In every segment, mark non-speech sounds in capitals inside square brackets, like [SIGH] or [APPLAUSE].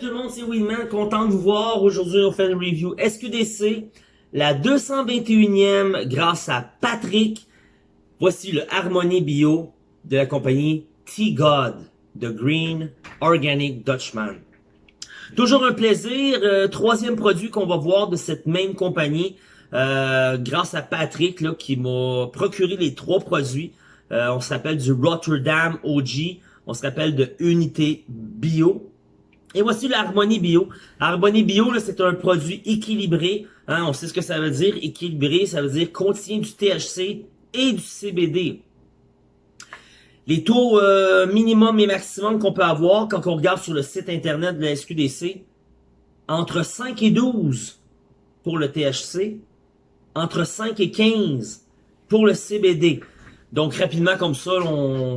Tout le monde, c'est Winman, content de vous voir. Aujourd'hui, on fait une review SQDC, la 221e grâce à Patrick. Voici le Harmony Bio de la compagnie T-God, The Green Organic Dutchman. Toujours un plaisir, euh, troisième produit qu'on va voir de cette même compagnie, euh, grâce à Patrick là, qui m'a procuré les trois produits. Euh, on s'appelle du Rotterdam OG, on se rappelle de Unité Bio. Et voici l'Harmonie Bio. Harmonie Bio, c'est un produit équilibré. Hein, on sait ce que ça veut dire, équilibré. Ça veut dire contient du THC et du CBD. Les taux euh, minimum et maximum qu'on peut avoir quand on regarde sur le site internet de la SQDC, entre 5 et 12 pour le THC, entre 5 et 15 pour le CBD. Donc rapidement comme ça,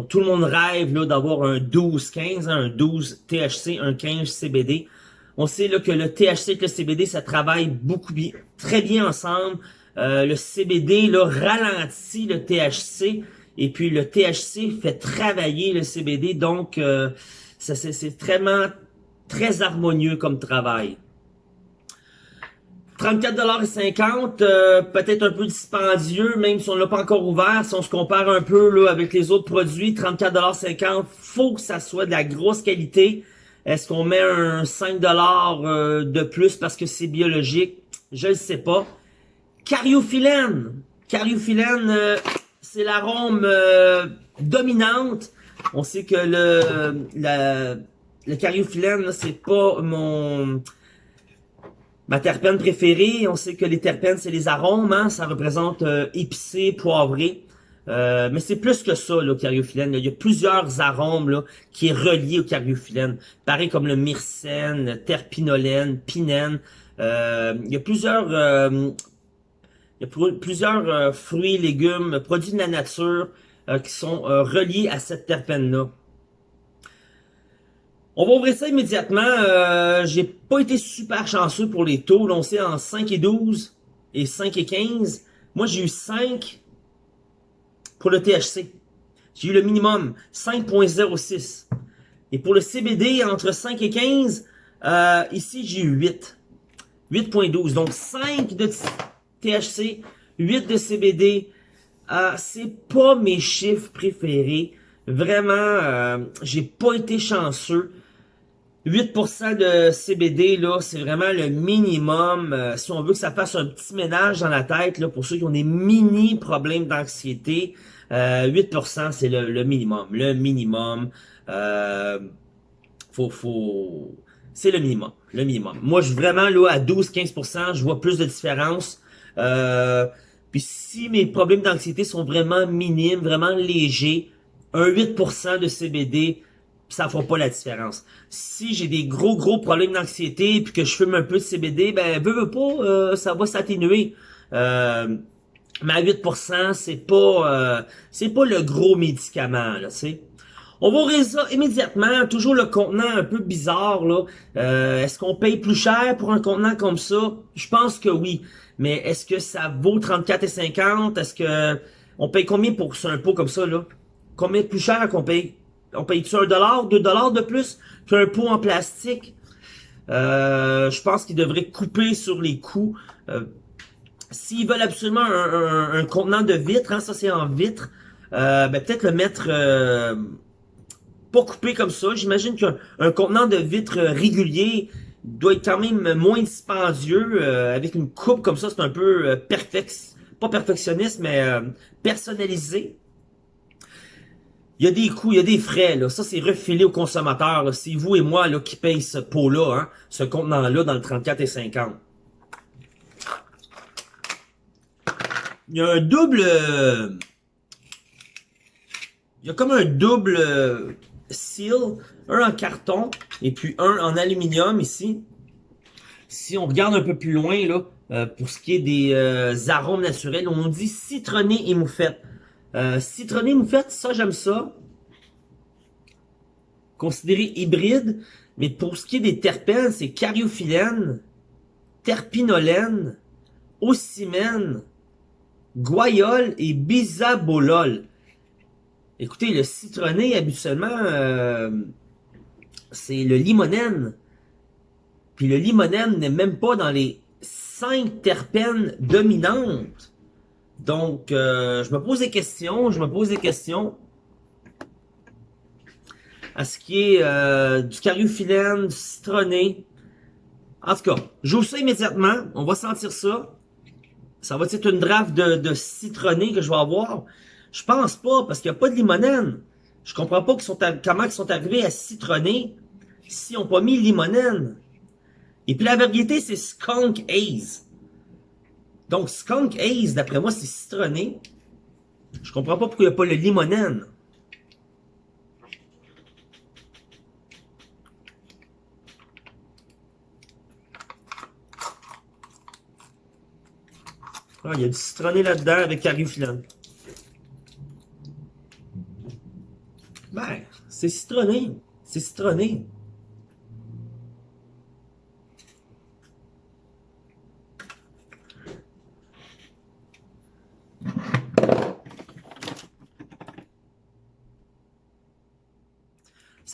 tout le monde rêve d'avoir un 12-15, hein, un 12 THC, un 15 CBD. On sait là, que le THC et le CBD, ça travaille beaucoup bien, très bien ensemble. Euh, le CBD là, ralentit le THC et puis le THC fait travailler le CBD. Donc euh, c'est vraiment très harmonieux comme travail. 34,50$, euh, peut-être un peu dispendieux, même si on l'a pas encore ouvert. Si on se compare un peu là avec les autres produits, 34,50$, faut que ça soit de la grosse qualité. Est-ce qu'on met un 5$ euh, de plus parce que c'est biologique? Je ne sais pas. Cariophyllène. Cariophyllène, euh, c'est l'arôme dominante. On sait que le, la, le cariophyllène, c'est pas mon Ma terpène préférée, on sait que les terpènes, c'est les arômes, hein, ça représente euh, épicé, poivré. Euh, mais c'est plus que ça, le cariophyllène. Il y a plusieurs arômes là, qui est relié au cariophyllène. Pareil comme le myrcène, terpinolène, pinène. Euh, il y a plusieurs, il y a plusieurs fruits, légumes, produits de la nature qui sont reliés à cette terpène-là. On va ouvrir ça immédiatement. Euh, J'ai pas été super chanceux pour les taux. On sait en 5 et 12 et 5 et 15. Moi, j'ai eu 5 pour le THC. J'ai eu le minimum, 5.06. Et pour le CBD, entre 5 et 15, euh, ici, j'ai eu 8. 8.12. Donc, 5 de THC, 8 de CBD. Euh, c'est pas mes chiffres préférés. Vraiment, euh, j'ai pas été chanceux. 8% de CBD, là, c'est vraiment le minimum. Euh, si on veut que ça fasse un petit ménage dans la tête, là, pour ceux qui ont des mini problèmes d'anxiété, 8% euh, c'est le, minimum. Le minimum. Euh, faut, faut... C'est le minimum. Le minimum. Moi, je vraiment là à 12-15%, je vois plus de différence. puis si mes problèmes d'anxiété sont vraiment minimes, vraiment légers, un 8% de CBD, ça fera pas la différence. Si j'ai des gros gros problèmes d'anxiété puis que je fume un peu de CBD, ben veux, veux pas, euh, ça va s'atténuer. Euh, mais à 8%, c'est pas euh, c'est pas le gros médicament, là, tu On va ouvrir ça immédiatement. Toujours le contenant un peu bizarre, là. Euh, est-ce qu'on paye plus cher pour un contenant comme ça? Je pense que oui. Mais est-ce que ça vaut 34,50? Est-ce que... On paye combien pour un pot comme ça, là? Combien plus cher qu'on paye? On paye-tu un dollar, deux dollars de plus qu'un pot en plastique? Euh, je pense qu'ils devraient couper sur les coûts. Euh, s'ils veulent absolument un, contenant de vitre, hein, ça c'est en vitre, euh, ben, peut-être le mettre pas coupé comme ça. J'imagine qu'un contenant de vitre régulier doit être quand même moins dispendieux. avec une coupe comme ça, c'est un peu perfect, pas perfectionniste, mais personnalisé. Il y a des coûts, il y a des frais, là. Ça, c'est refilé au consommateur. C'est vous et moi là, qui payent ce pot-là, hein, ce contenant-là dans le 34 et 50. Il y a un double... Il y a comme un double seal. Un en carton et puis un en aluminium ici. Si on regarde un peu plus loin, là, euh, pour ce qui est des euh, arômes naturels, on dit citronné et moufette. Euh, citronné moufette, ça j'aime ça. Considéré hybride, mais pour ce qui est des terpènes, c'est cariophyllène, terpinolène, ocimène, guayol et bisabolol. Écoutez, le citronné, habituellement, euh, c'est le limonène. Puis le limonène n'est même pas dans les 5 terpènes dominantes. Donc, euh, je me pose des questions, je me pose des questions. À ce qui est euh, du cariophyllène, du citronné. En tout cas, j'ouvre ça immédiatement. On va sentir ça. Ça va être une draft de, citronné que je vais avoir. Je pense pas, parce qu'il n'y a pas de limonène. Je comprends pas sont comment ils sont arrivés à citronner s'ils n'ont pas mis limonène. Et puis la vérité, c'est Skunk Haze. Donc Skunk Haze, d'après moi, c'est citronné. Je comprends pas pourquoi il n'y a pas le limonène. Ah, il y a du citronné là-dedans avec cariophyllène. Ben, c'est citronné. C'est citronné.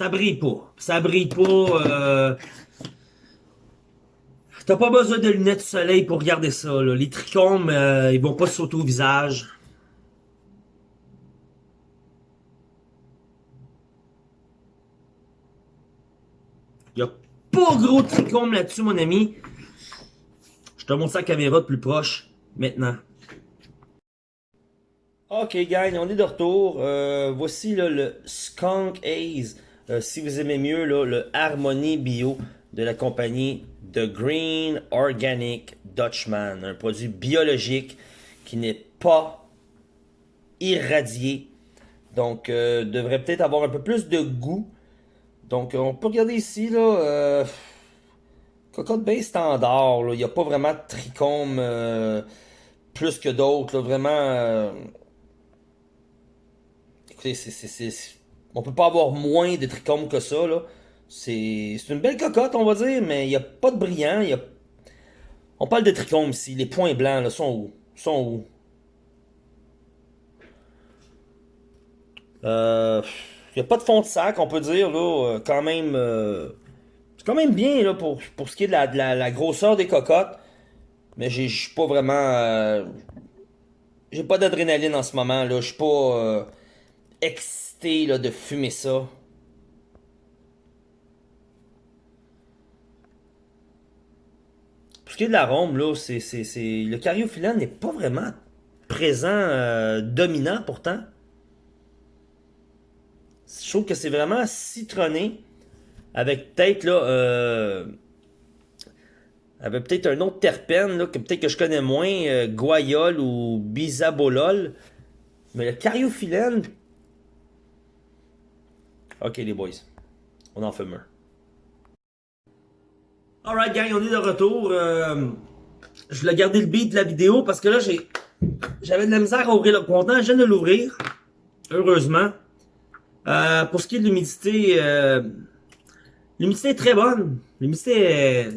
Ça brille pas. Ça brille pas. Euh... T'as pas besoin de lunettes de soleil pour regarder ça. Les trichomes, euh, ils vont pas sauter au visage. Il a pas gros trichome là-dessus, mon ami. Je te montre sa caméra de plus proche, maintenant. Ok, gang, on est de retour. Euh, voici le Skunk Haze. Euh, si vous aimez mieux, le Harmony Bio de la compagnie The Green Organic Dutchman. Un produit biologique qui n'est pas irradié. Donc, euh, devrait peut-être avoir un peu plus de goût. Donc, on peut regarder ici, là, euh, cocotte bien standard. Il n'y a pas vraiment de trichome plus que d'autres. Vraiment, écoutez, c'est on peut pas avoir moins de trichomes que ça. C'est une belle cocotte, on va dire, mais il n'y a pas de brillant. On parle de trichomes ici. Les points blancs, là, sont où? Sont où? Euh... Il n'y a pas de fond de sac, on peut dire, euh, quand même... Euh, c'est quand même bien, là, pour, pour ce qui est de la, grosseur des cocottes. Mais je suis pas vraiment... J'ai pas d'adrénaline en ce moment. Je suis pas là, de fumer ça. Pour ce qui est de l'arôme, le cariophyllène n'est pas vraiment présent, euh, dominant pourtant. Je trouve que c'est vraiment citronné. Avec peut-être là. Euh, avec peut-être un autre terpène là, que peut-être que je connais moins, euh, ou bisabolol. Mais le cariophyllène, Ok les boys, on en fume un. Alright gang, on est de retour. Euh, je voulais garder le beat de la vidéo parce que là j'ai j'avais de la misère à ouvrir le contenant. Je viens de l'ouvrir, heureusement. Euh, pour ce qui est de l'humidité, euh, l'humidité est très bonne. L'humidité est,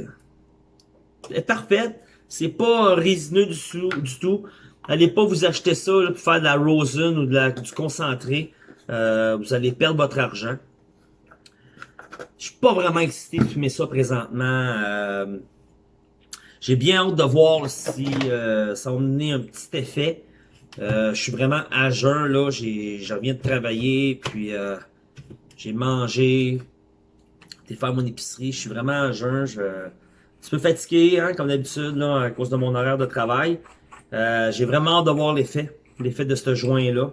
est, parfaite. C'est pas résineux du tout. Du tout. Allez pas vous acheter ça pour faire de la rosin ou de la, du concentré. Euh, vous allez perdre votre argent. Je suis pas vraiment excité de fumer ça présentement. Euh, j'ai bien hâte de voir si euh, ça va donner un petit effet. je suis vraiment à jeun, là. Je reviens de travailler, puis j'ai mangé, j'ai faire mon épicerie. Je suis vraiment à jeun. Je, un petit peu fatigué, hein, comme d'habitude, à cause de mon horaire de travail. j'ai vraiment hâte de voir l'effet, l'effet de ce joint-là.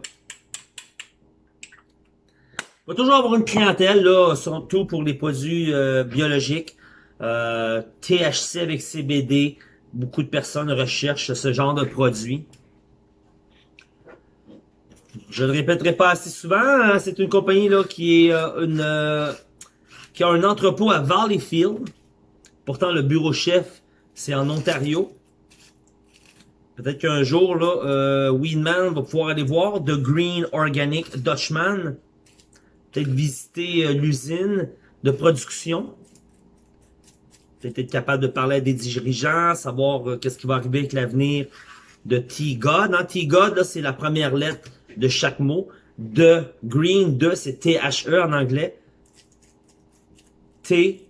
Il va toujours avoir une clientèle, là, surtout pour les produits euh, biologiques. Euh, THC avec CBD. Beaucoup de personnes recherchent ce genre de produits. Je ne le répéterai pas assez souvent. Hein, c'est une compagnie là qui est euh, une qui a un entrepôt à Valleyfield. Pourtant, le bureau chef, c'est en Ontario. Peut-être qu'un jour, là, Weedman va pouvoir aller voir The Green Organic Dutchman peut-être visiter euh, l'usine de production. Peut-être être capable de parler à des dirigeants, savoir euh, qu'est-ce qui va arriver avec l'avenir de T-God. Hein? T-God, c'est la première lettre de chaque mot. De Green, de, c'est T-H-E en anglais. T,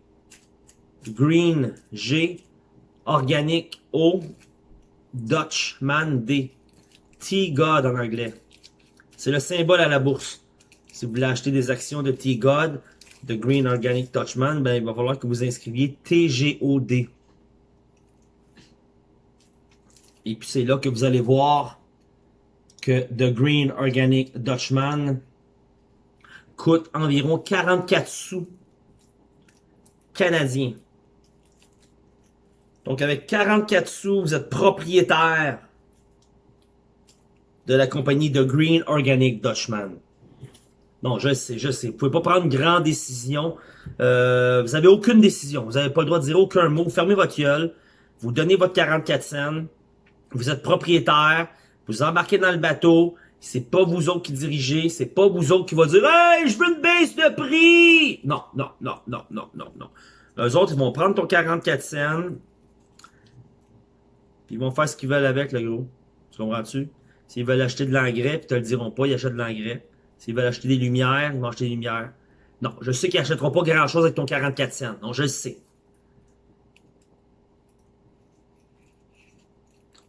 Green G, Organic O, Dutchman D. T-God en anglais. C'est le symbole à la bourse. Si vous voulez acheter des actions de T-God, de Green Organic Dutchman, ben, il va falloir que vous inscriviez TGOD. Et puis c'est là que vous allez voir que The Green Organic Dutchman coûte environ 44 sous canadiens. Donc avec 44 sous, vous êtes propriétaire de la compagnie The Green Organic Dutchman. Non, je sais, je sais. Vous pouvez pas prendre grande décision. Euh, vous avez aucune décision. Vous n'avez pas le droit de dire aucun mot. Fermez votre gueule. Vous donnez votre 44 cents. Vous êtes propriétaire. Vous embarquez dans le bateau. C'est pas vous autres qui dirigez. C'est pas vous autres qui va dire Hey, je veux une baisse de prix! Non, non, non, non, non, non, non. Eux autres, ils vont prendre ton 44 cents. Ils vont faire ce qu'ils veulent avec, le gros. Tu comprends-tu? S'ils veulent acheter de l'engrais, puis te le diront pas, ils achètent de l'engrais. S'ils veulent acheter des lumières, ils vont acheter des lumières. Non, je sais qu'ils n'achèteront pas grand-chose avec ton 44 cents. Non, je le sais.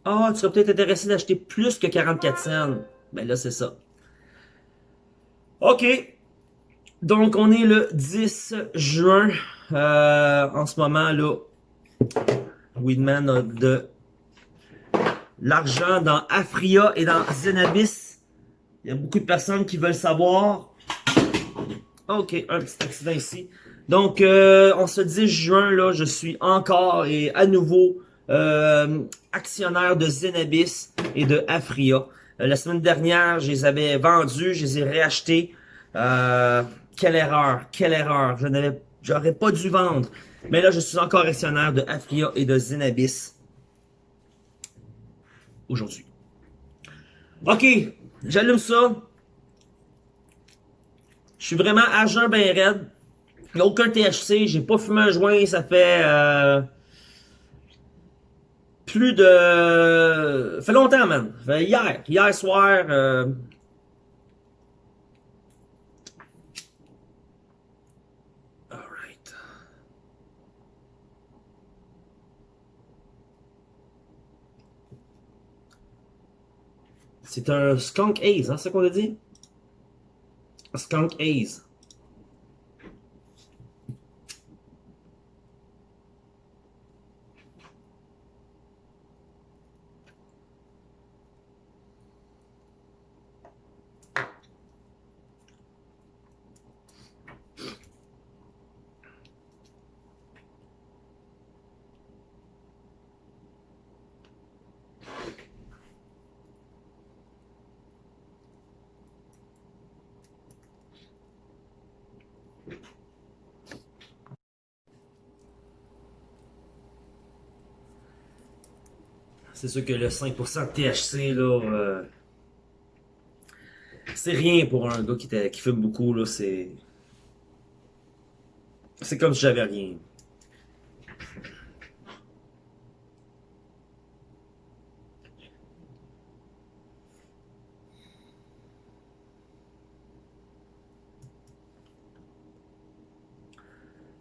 Ah, tu serais peut-être intéressé d'acheter plus que 44 cents. Ben là, c'est ça. OK. Donc, on est le 10 juin. Euh, en ce moment, là, Weedman a de l'argent dans Afria et dans Zenabis. Il y a beaucoup de personnes qui veulent savoir. Ok, un petit accident ici. Donc, euh, on se 10 juin, là, je suis encore et à nouveau euh, actionnaire de Zenabis et de Afria. Euh, la semaine dernière, je les avais vendus, je les ai réachetés. Euh, quelle erreur, quelle erreur. Je n'avais, j'aurais pas dû vendre. Mais là, je suis encore actionnaire de Afria et de Zenabis aujourd'hui. OK, j'allume ça. Je suis vraiment agent ben raide. Il a aucun THC, j'ai pas fumé un joint, ça fait euh, plus de... Ça fait longtemps, man. Fait hier, hier soir... Euh, C'est un Skunk Haze, hein, c'est ce qu'on a dit? Un skunk Haze. C'est sûr que le 5% de THC, là, euh, c'est rien pour un gars qui, fume beaucoup, là, c'est... C'est comme si j'avais rien.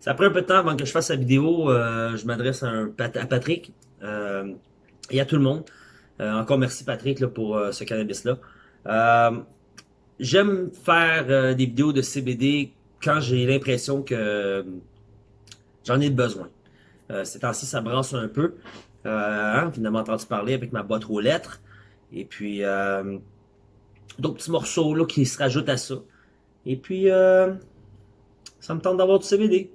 Ça prend un peu de temps avant que je fasse la vidéo. Euh, je m'adresse à, à, Patrick. Euh, et à tout le monde. Euh, encore merci Patrick pour euh, ce cannabis-là. Euh, j'aime faire des vidéos de CBD quand j'ai l'impression que j'en ai besoin. ces temps-ci, ça brasse un peu. Hein, finalement, entendu parler avec ma boîte aux lettres. Et puis, d'autres petits morceaux là, qui se rajoutent à ça. Et puis, ça me tente d'avoir du CBD.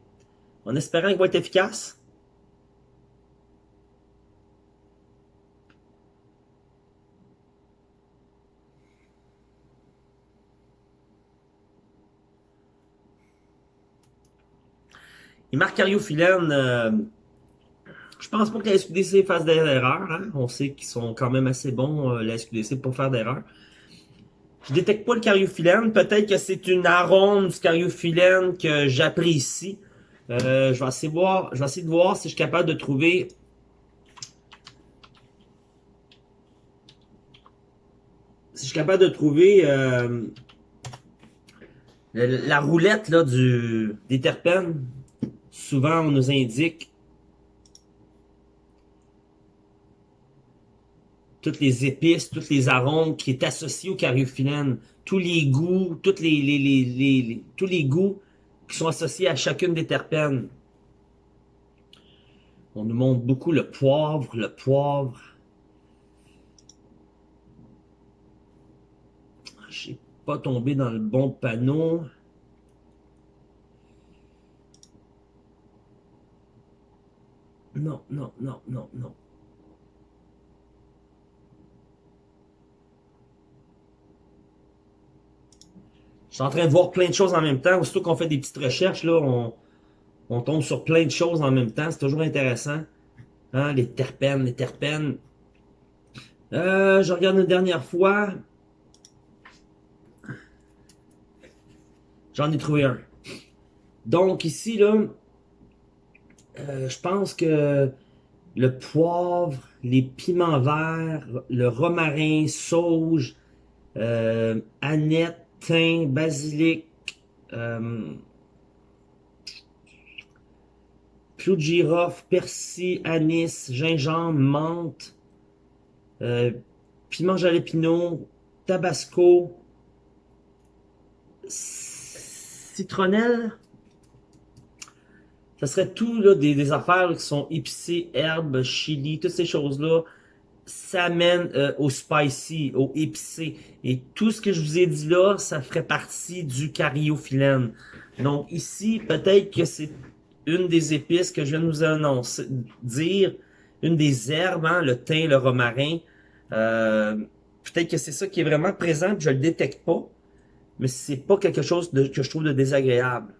En espérant qu'il va être efficace. Et Marc Cariophyllène, euh, je pense pas que la SQDC fasse des erreurs. Hein. On sait qu'ils sont quand même assez bons, euh, la SQDC, pour faire d'erreurs. Je détecte pas le cariophyllène. Peut-être que c'est une arôme du cariophyllène que j'apprécie. Euh, je vais essayer de voir, je vais essayer de voir si je suis capable de trouver si je suis capable de trouver euh, la roulette là du des terpènes souvent on nous indique toutes les épices, toutes les arômes qui est associé au cariophyllène, tous les goûts, tous les goûts qui sont associés à chacune des terpènes. On nous montre beaucoup le poivre, le poivre. Ah, j'ai pas tombé dans le bon panneau. Non, non, non, non, non. Je suis en train de voir plein de choses en même temps. Aussitôt qu'on fait des petites recherches, là, on, on tombe sur plein de choses en même temps. C'est toujours intéressant. Hein, les terpènes, les terpènes. Euh, je regarde une dernière fois. J'en ai trouvé un. Donc ici, là, euh, je pense que le poivre, les piments verts, le romarin, sauge, euh, aneth, thym, basilic, euh, clou de girofle, persil, anis, gingembre, menthe, euh, piment jalapeno, tabasco, citronnelle. Ça serait tout là, des, affaires qui sont épicées, herbes, chili, toutes ces choses-là ça mène euh, au spicy, au épicé. Et tout ce que je vous ai dit là, ça ferait partie du cariophyllène. Donc ici, peut-être que c'est une des épices que je viens de vous annoncer, dire, une des herbes, hein, le thym, le romarin. Euh, peut-être que c'est ça qui est vraiment présent, je le détecte pas. Mais c'est pas quelque chose que je trouve de désagréable.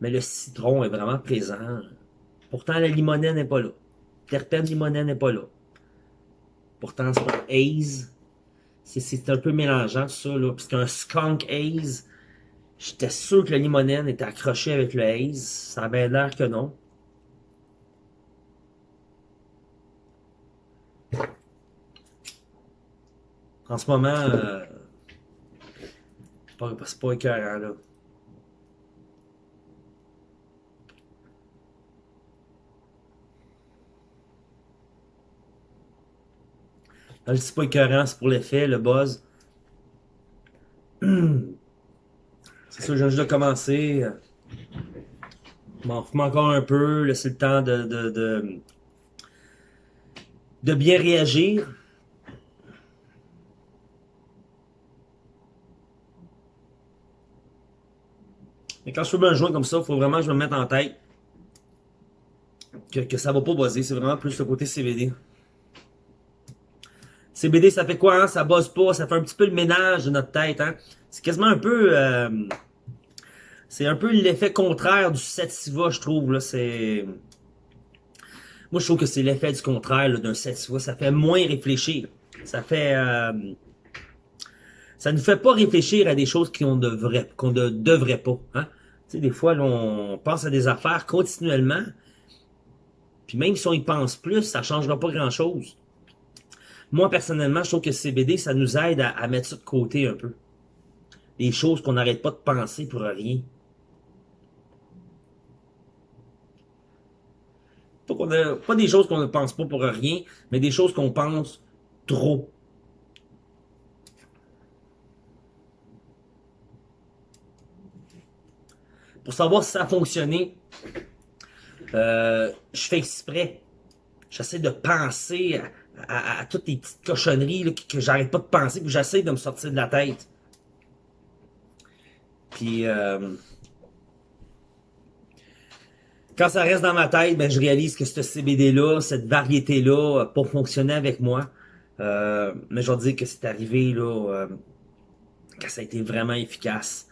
Mais le citron est vraiment présent. Pourtant, la limonène n'est pas là. Terpène limonène n'est pas là. Pourtant, c'est un haze. C'est un peu mélangeant, ça, là. Parce qu'un skunk haze, j'étais sûr que le limonène était accroché avec le haze. Ça a bien l'air que non. En ce moment, euh, c'est pas, pas écœurant, là. Je dis pas écœurant, c'est pour l'effet, le buzz. [CLEARS THROAT] C'est ça, j'ai juste de commencer. M'en fume encore un peu, laisser le temps de, de, de, bien réagir. Mais quand je fume un joint comme ça, il faut vraiment que je me mette en tête que, que ça va pas buzzer. C'est vraiment plus le côté CBD. CBD, ça fait quoi, hein? Ça bosse pas, ça fait un petit peu le ménage de notre tête, hein? C'est quasiment un peu... Euh, c'est un peu l'effet contraire du sativa, je trouve, là. C'est... Moi, je trouve que c'est l'effet du contraire d'un sativa. Ça fait moins réfléchir. Ça fait... Euh, ça ne fait pas réfléchir à des choses qu'on devrait, qu'on ne devrait pas, hein? Tu sais, des fois, on pense à des affaires continuellement. Puis même si on y pense plus, ça changera pas grand-chose. Moi, personnellement, je trouve que CBD, ça nous aide à, mettre ça de côté un peu. Des choses qu'on n'arrête pas de penser pour rien. Pas, des choses qu'on ne pense pas pour rien, mais des choses qu'on pense trop. Pour savoir si ça a fonctionné, euh, je fais exprès. J'essaie de penser à, toutes les petites cochonneries que, j'arrête pas de penser, que j'essaie de me sortir de la tête. Puis, euh, quand ça reste dans ma tête, ben, je réalise que ce CBD-là, cette variété-là, pas fonctionné avec moi. Euh, mais je vais dire que c'est arrivé, là, euh, que ça a été vraiment efficace.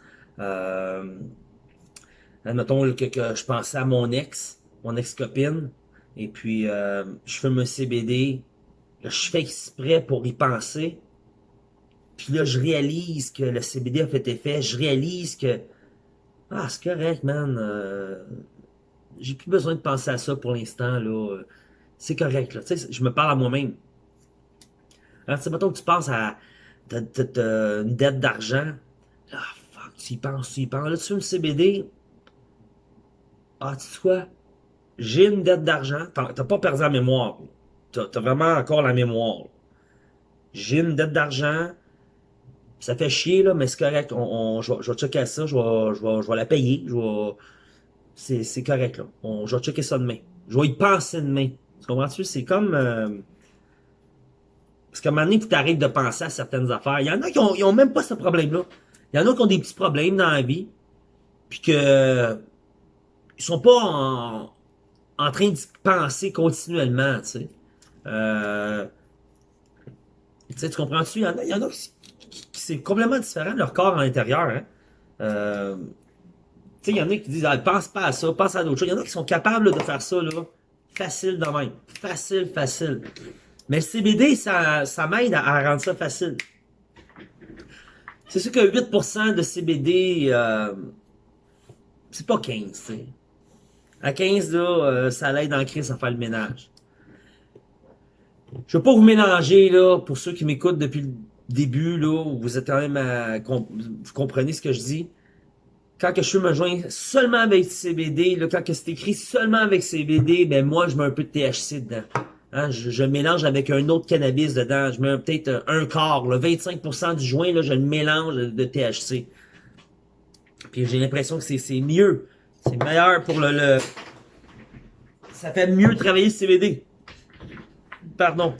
Admettons que, que je pensais à mon ex, mon ex-copine, et puis je fais un CBD, Je fais exprès pour y penser. Puis là, je réalise que le CBD a fait effet. Je réalise que... Ah, c'est correct, man. Euh, J'ai plus besoin de penser à ça pour l'instant, là. C'est correct, là. Tu sais, je me parle à moi-même. Alors, tu sais, mettons que tu penses à... Une dette d'argent. Ah, fuck, tu y penses, tu y penses. Là, tu fais une CBD. Ah, tu sais quoi? J'ai une dette d'argent. T'as pas perdu la mémoire. T'as as vraiment encore la mémoire. J'ai une dette d'argent, ça fait chier, là, mais c'est correct. On, je, vais, checker ça, je vais, je vais, la payer. C'est correct, là. Je vais checker ça demain. Je vais y penser demain. Tu comprends-tu? C'est comme... Euh... Parce qu'à un moment donné, tu arrêtes de penser à certaines affaires. Il y en a qui ont, ils ont même pas ce problème-là. Il y en a qui ont des petits problèmes dans la vie. Puis que... Ils sont pas en, en train de penser continuellement, tu sais. Euh... Tu sais, tu comprends-tu? Il y en a, y en a qui c'est complètement différent de leur corps à l'intérieur. Hein. Euh, il y en a qui disent ah, pense pas à ça, pense à d'autres choses. Il y en a qui sont capables de faire ça là, facile de même. Facile, facile. Mais le CBD, ça, ça m'aide à, rendre ça facile. C'est sûr que 8% de CBD, euh, c'est pas 15, sais. À 15, là, ça l'aide en crise à faire le ménage. Je veux pas vous mélanger, là, pour ceux qui m'écoutent depuis le début, là, vous êtes quand même à, vous comprenez ce que je dis. Quand que je me joindre seulement avec CBD, là, quand que c'est écrit seulement avec CBD, ben moi, je mets un peu de THC dedans. Hein, je, mélange avec un autre cannabis dedans. Je mets peut-être un quart, le 25% du joint, là, je le mélange de THC. Puis j'ai l'impression que c'est mieux. C'est meilleur pour le, le... Ça fait mieux travailler le CBD. Pardon.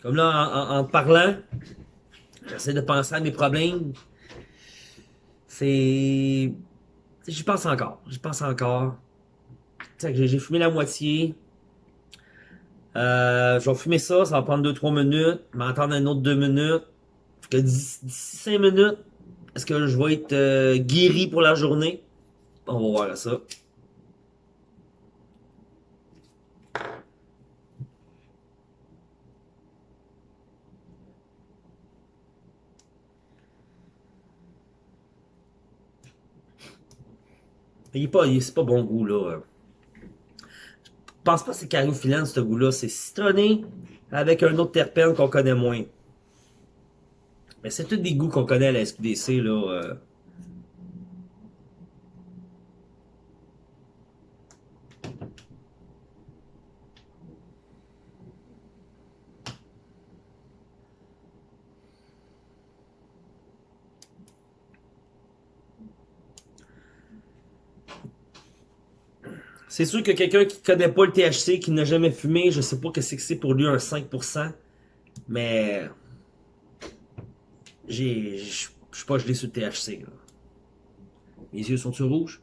Comme là, en, parlant, j'essaie de penser à mes problèmes. C'est... J'y pense encore. J'y pense encore. J'ai fumé la moitié. Euh, je vais fumer ça, ça va prendre 2-3 minutes. M'entendre un autre 2 minutes. Que d'ici 5 minutes, est-ce que je vais être euh, guéri pour la journée? On va voir ça. Il est pas, c'est pas bon goût, là. Je pense pas que c'est caryophyllène, ce goût-là. C'est citronné avec un autre terpène qu'on connaît moins. Mais c'est tous des goûts qu'on connaît à la SQDC, là. C'est sûr que quelqu'un qui connaît pas le THC, qui n'a jamais fumé, je sais pas que c'est que c'est pour lui un 5%. Mais... J'ai... Je suis pas gelé sur le THC. Mes yeux sont-ils rouges?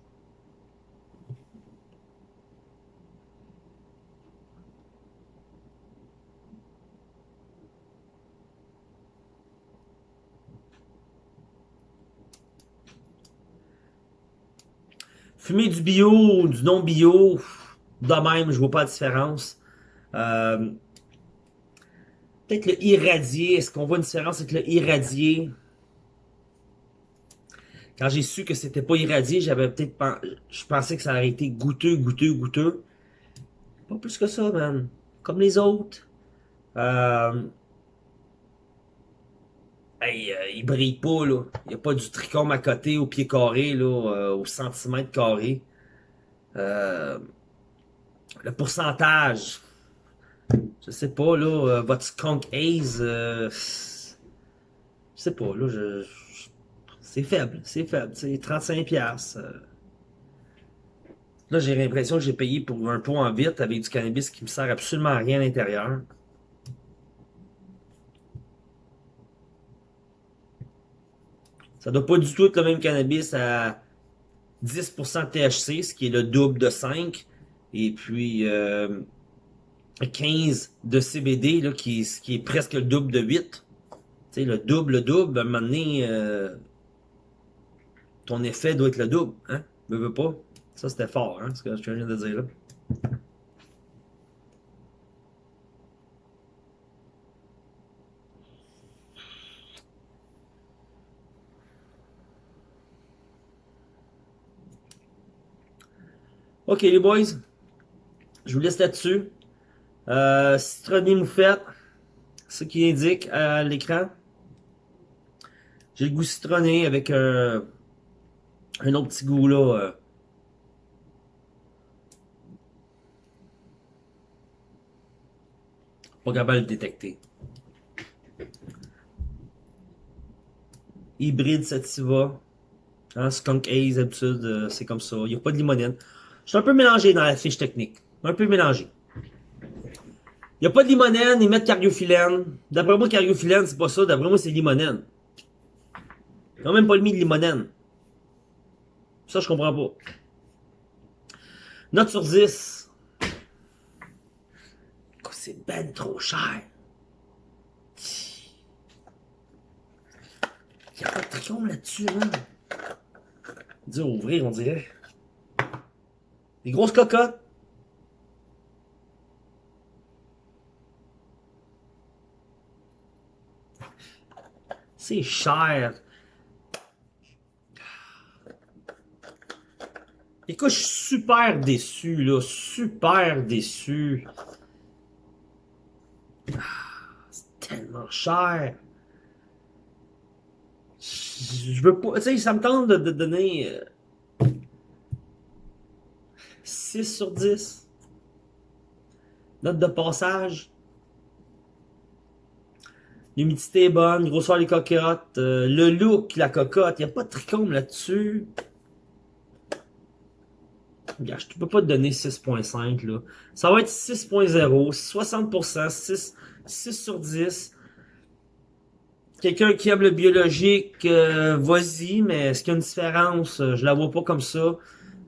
Fumer du bio ou du non bio, de même, je vois pas de différence. Euh, peut-être le irradié, est-ce qu'on voit une différence avec le irradié? Quand j'ai su que c'était pas irradié, j'avais peut-être je pensais que ça aurait été goûteux, goûteux, goûteux. Pas plus que ça, man. Comme les autres. Euh, Hey, euh, il brille pas, là. Il n'y a pas du trichome à côté, au pied carré, là, euh, au centimètre carré. Euh, le pourcentage, je sais pas, là, votre skunk haze, je sais pas, là, c'est faible, c'est faible, c'est 35 pièces. Là, j'ai l'impression que j'ai payé pour un pot en vite avec du cannabis qui me sert absolument à rien à l'intérieur. Ça doit pas du tout être le même cannabis à 10% THC, ce qui est le double de 5. Et puis euh, 15 de CBD, là, qui, qui est presque le double de 8. Tu sais, le double, le double, à un moment donné, euh, ton effet doit être le double. Hein? Veux pas? Ça, c'était fort, hein, ce que je viens de dire là. OK, les boys, je vous laisse là-dessus. Euh, Citronnée moufette, ce qui indique à l'écran. J'ai le goût citronné avec un, autre petit goût là. Euh. Pas capable de détecter. Hybride sativa. Hein, skunk haze, d'habitude, euh, c'est comme ça. Il n'y a pas de limonène. Je suis un peu mélangé dans la fiche technique. Un peu mélangé. Il n'y a pas de limonène, ils mettent cariophyllène. D'après moi, cariophyllène, c'est pas ça. D'après moi, c'est limonène. Ils n'ont même pas mis de limonène. Ça, je comprends pas. Note sur 10. C'est ben trop cher. Il n'y a pas de tricôme là-dessus, hein. Dis ouvrir, on dirait. Des grosses cocottes. C'est cher. Écoute, je suis super déçu, là. Super déçu. Ah, c'est tellement cher. Je veux pas... Tu sais, ça me tente de, donner... 6 euh, sur 10. Note de passage. L'humidité est bonne, grosseur des cocottes, euh, le look, la cocotte, il n'y a pas de tricôme là-dessus. Je ne peux pas te donner 6.5 là. Ça va être 6.0, 60%, 6, 6 sur 10. Quelqu'un qui aime le biologique, euh, vas-y, mais est-ce qu'il y a une différence? Je la vois pas comme ça.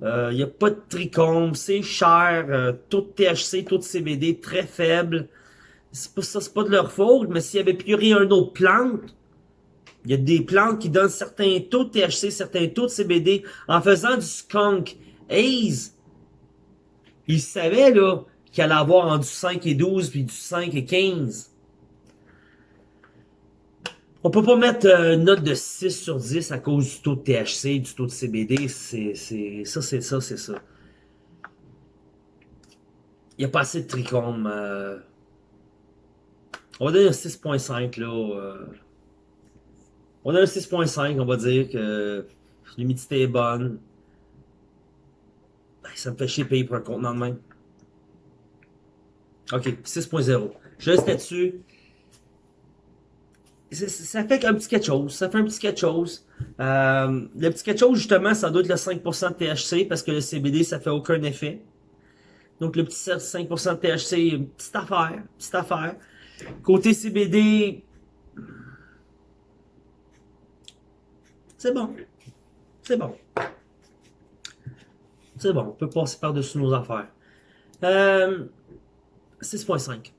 Il euh, n'y a pas de tricôme, c'est cher, euh, taux de THC, taux de CBD très faible. C'est pas ça, c'est pas de leur faute, mais s'il y avait puré un autre plante, il y a des plantes qui donnent certains taux de THC, certains taux de CBD en faisant du skunk Haze, il savait là qu'il allait avoir en du 5 et 12 puis du 5 et 15. On peut pas mettre euh, une note de 6 sur 10 à cause du taux de THC, du taux de CBD. C'est ça, c'est ça, c'est ça. Il n'y a pas assez de trichome. Euh. On va donner un 6.5 là. Euh. On a un 6.5, on va dire que l'humidité est bonne. Ça me fait chier payer pour un contenant de même. Ok, 6.0. Je reste là-dessus. Ça fait un petit quelque chose. Ça fait un petit quelque chose. Euh, le petit quelque chose, justement, ça doit être le 5% de THC parce que le CBD, ça fait aucun effet. Donc, le petit 5% de THC, petite affaire. Petite affaire. Côté CBD, c'est bon. C'est bon. C'est bon, on peut passer par-dessus nos affaires. Euh, 6.5.